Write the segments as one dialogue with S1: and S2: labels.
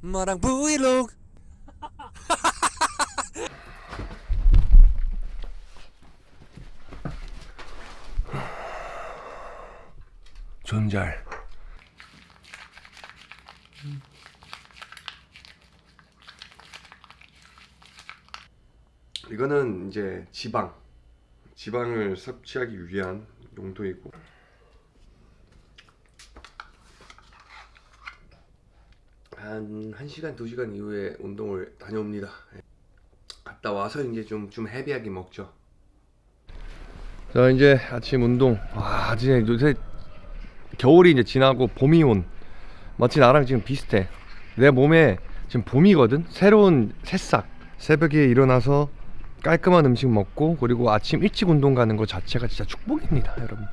S1: 마랑 브이로그.
S2: 존잘. 이거는 이제 지방. 지방을 섭취하기 위한 용도이고 한 1시간 2시간 이후에 운동을 다녀옵니다. 예. 갔다 와서 이제 좀, 좀 헤비하게 먹죠. 자 이제 아침 운동. 와 진짜 요새 겨울이 이제 지나고 봄이 온. 마치 나랑 지금 비슷해. 내 몸에 지금 봄이거든? 새로운 새싹. 새벽에 일어나서 깔끔한 음식 먹고 그리고 아침 일찍 운동 가는 거 자체가 진짜 축복입니다 여러분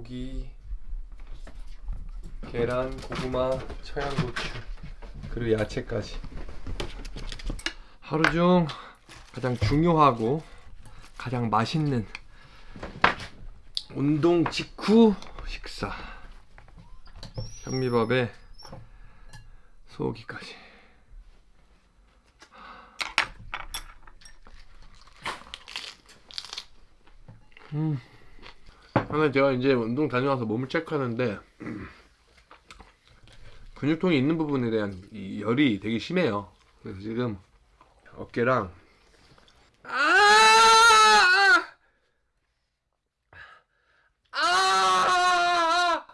S2: 고기 계란, 고구마, 청양고추 그리고 야채까지. 하루 중 가장 중요하고 가장 맛있는 운동 직후 식사. 현미밥에 소고기까지. 음. 하나 제가 이제 운동 다녀와서 몸을 체크하는데 근육통이 있는 부분에 대한 이 열이 되게 심해요. 그래서 지금 어깨랑 아! 아!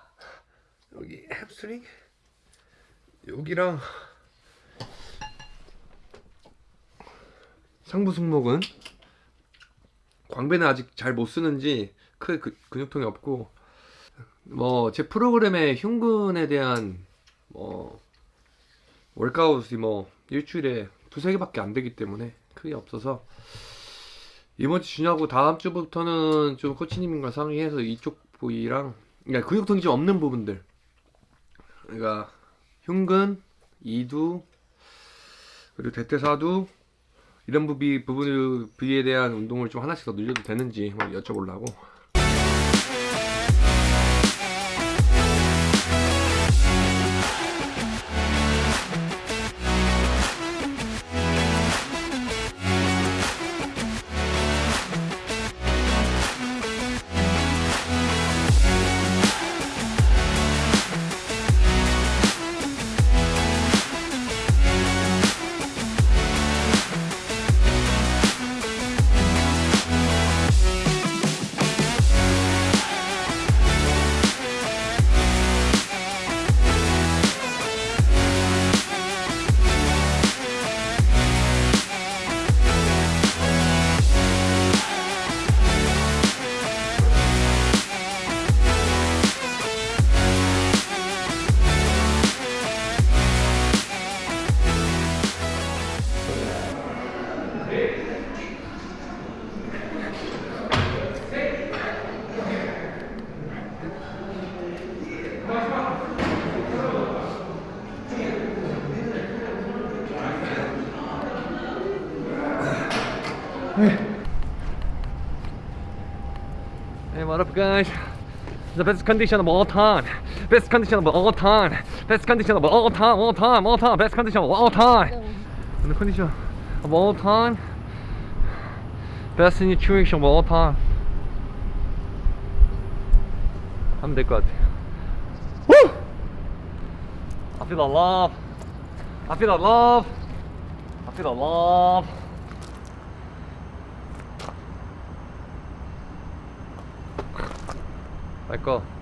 S2: 여기 햄스트링 여기랑 상부 승모근 광배는 아직 잘 못 쓰는지 크게 그, 근육통이 없고 뭐 제 프로그램에 흉근에 대한 뭐 월카웃이 뭐 일주일에 두세 개밖에 안 되기 때문에 크게 없어서 이번 주 주냐고 다음 주부터는 좀 코치님과 상의해서 이쪽 부위랑 그러니까 근육통이 좀 없는 부분들. 그러니까 흉근, 이두 그리고 대퇴사두 이런 부비 부분 부위에 대한 운동을 좀 하나씩 더 늘려도 되는지 여쭤보려고 what up guys? The best condition of all time. Best condition of all time. Best condition of all time. All time. All time. Best condition of all time. The condition of all time. Best nutrition of all time. 하면 될 것 같아. Woo! I feel the love. I feel the love. I feel the love. 말 거.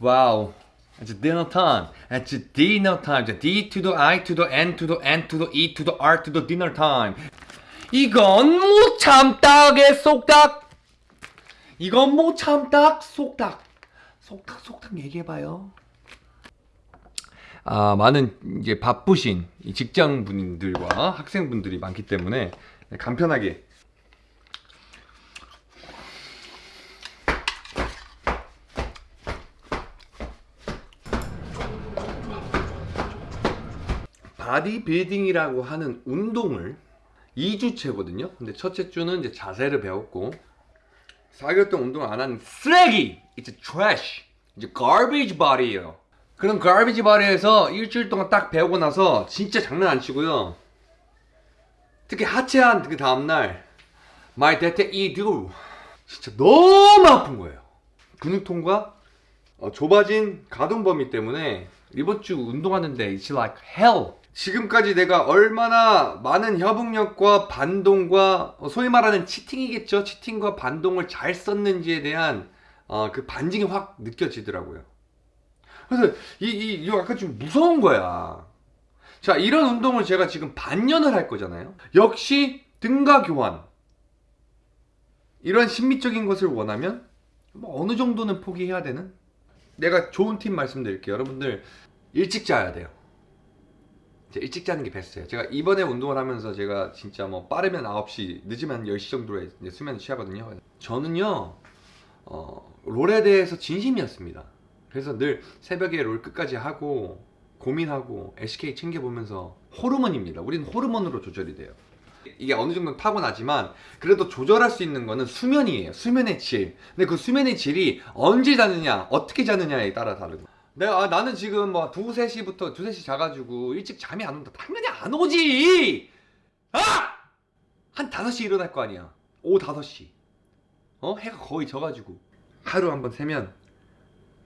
S2: Wow. It's dinner time. It's dinner time. The D to the I to the N to the N to the E to the R to the dinner time. 이건 못 참다게 속닥. 이건 못 참다 속닥. 속닥 속닥 얘기해봐요. 아 많은 이제 바쁘신 이 직장분들과 학생분들이 많기 때문에 간편하게 바디빌딩이라고 하는 운동을 2주째거든요. 근데 첫째 주는 이제 자세를 배웠고 4개월 동안 운동을 안한 쓰레기! It's trash! 이제 garbage body예요. 그런 garbage body에서 일주일 동안 딱 배우고 나서 진짜 장난 안 치고요. 특히 하체한 그 다음날 my 대퇴이두 진짜 너무 아픈 거예요. 근육통과 어, 좁아진 가동 범위 때문에 이번 주 운동하는데 it's like hell. 지금까지 내가 얼마나 많은 협응력과 반동과 어, 소위 말하는 치팅이겠죠. 치팅과 반동을 잘 썼는지에 대한 어, 그 반증이 확 느껴지더라고요. 그래서 이, 이, 이거 약간 좀 무서운 거야. 자, 이런 운동을 제가 지금 반년을 할 거잖아요. 역시 등가 교환. 이런 신미적인 것을 원하면 뭐 어느 정도는 포기해야 되는? 내가 좋은 팁 말씀드릴게요. 여러분들 일찍 자야 돼요. 일찍 자는 게 베스트예요. 제가 이번에 운동을 하면서 제가 진짜 뭐 빠르면 9시, 늦으면 10시 정도에 이제 수면을 취하거든요. 저는요, 어, 롤에 대해서 진심이었습니다. 그래서 늘 새벽에 롤 끝까지 하고 고민하고 SK 챙겨보면서 호르몬입니다. 우리는 호르몬으로 조절이 돼요. 이게 어느 정도 타고나지만 그래도 조절할 수 있는 거는 수면이에요. 수면의 질. 근데 그 수면의 질이 언제 자느냐, 어떻게 자느냐에 따라 다르고. 내가 아, 나는 지금 뭐 두세 시부터 두세 시 자가지고 일찍 잠이 안 온다. 당연히 안 오지. 아! 한 다섯 시 일어날 거 아니야. 오후 다섯 시. 어 해가 거의 져가지고 하루 한번 세면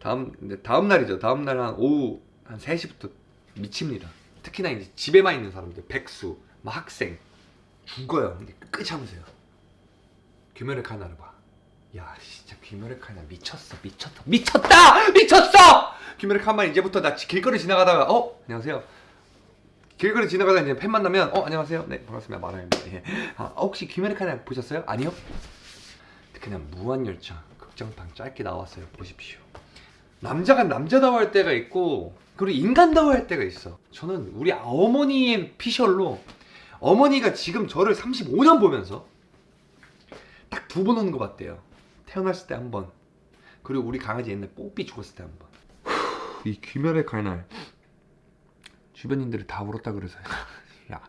S2: 다음 이제 다음 날이죠. 다음 날 한 오후 한 3시부터 미칩니다. 특히나 이제 집에만 있는 사람들, 백수, 막 학생 죽어요. 근데 끝까지 참으세요. 귀멸의 칼날을 봐. 야, 진짜 귀멸의 칼날 미쳤어, 미쳤다, 미쳤다, 미쳤어. 귀멸의 칼날 이제부터 나 지- 길거리 지나가다가 어 안녕하세요. 길거리 지나가다 이제 팬 만나면 어 안녕하세요. 네 반갑습니다. 마라입니다. 예. 아, 혹시 귀멸의 칼날 보셨어요? 아니요. 그냥 무한열차 극장판 짧게 나왔어요. 보십시오. 남자가 남자다워 할 때가 있고 그리고 인간다워 할 때가 있어 저는 우리 어머니의 피셜로 어머니가 지금 저를 35년 보면서 딱 두번 오는 거 봤대요 태어났을 때 한 번 그리고 우리 강아지 옛날 뽀삐 죽었을 때 한 번 이 귀멸의 칼날 주변인들이 다 울었다 그래서 야,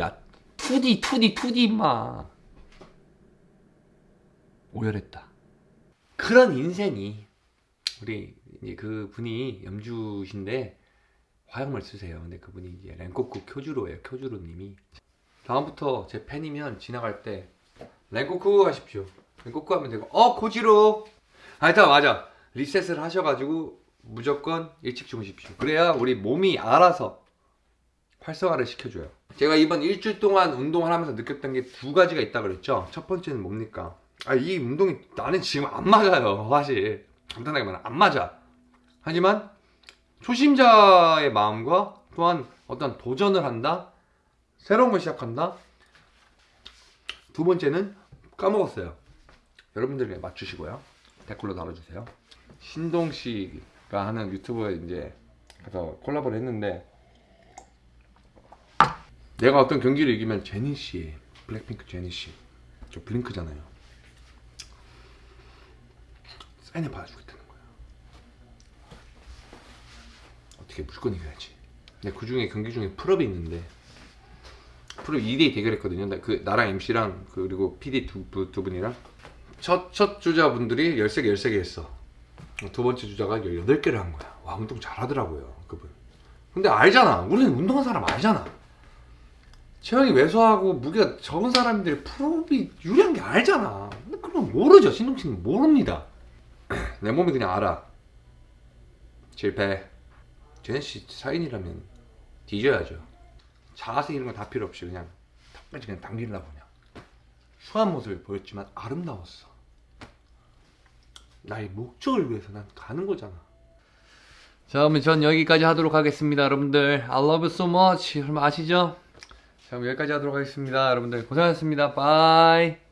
S2: 야, 2D, 2D, 2D 임마. 오열했다. 그런 인생이 우리 이제 그 분이 염주신데 화형을 쓰세요. 근데 그분이 이제 랭코쿠 쿄주로예요. 쿄주로 님이 다음부터 제 팬이면 지나갈 때 랭코쿠 하십시오. 랭코쿠 하면 되고 어 고지로. 하여튼 맞아 리셋을 하셔가지고 무조건 일찍 주무십시오. 그래야 우리 몸이 알아서 활성화를 시켜줘요. 제가 이번 일주일 동안 운동을 하면서 느꼈던 게 두 가지가 있다 그랬죠. 첫 번째는 뭡니까? 아, 이 운동이 나는 지금 안 맞아요. 사실 간단하게 말하면 안 맞아. 하지만 초심자의 마음과 또한 어떤 도전을 한다, 새로운 걸 시작한다. 두 번째는 까먹었어요. 여러분들에게 맞추시고요. 댓글로 달아주세요. 신동 씨가 하는 유튜브에 이제 가서 콜라보를 했는데 내가 어떤 경기를 이기면 제니 씨, 블랙핑크 제니 씨, 저 블링크잖아요. 사인을 받아주겠다는 거야. 어떻게 무조건 이겨야지. 근데 그 중에 경기 중에 pull-up이 있는데 pull-up 2대2 대결했거든요. 나- 그 나랑 MC랑 그리고 PD 두, 부- 두 분이랑 첫, 첫 주자분들이 13개 13개 했어. 두 번째 주자가 18개를 한 거야. 와 운동 잘하더라고요 그분. 근데 알잖아. 우리는 운동한 사람 알잖아. 체형이 왜소하고 무게가 적은 사람들이 프로비 유리한 게 알잖아. 근데 그건 모르죠. 신동 씨는 모릅니다. 내 몸이 그냥 알아. 실패. 제네씨 사인이라면 뒤져야죠. 자세 이런 거 다 필요 없이 그냥 턱까지 그냥 당기려고 그냥. 수한 모습을 보였지만 아름다웠어. 나의 목적을 위해서 난 가는 거잖아. 자, 그러면 전 여기까지 하도록 하겠습니다, 여러분들. I love you so much. 아시죠? 자, 그럼 여기까지 하도록 하겠습니다, 여러분들. 고생하셨습니다. 바이.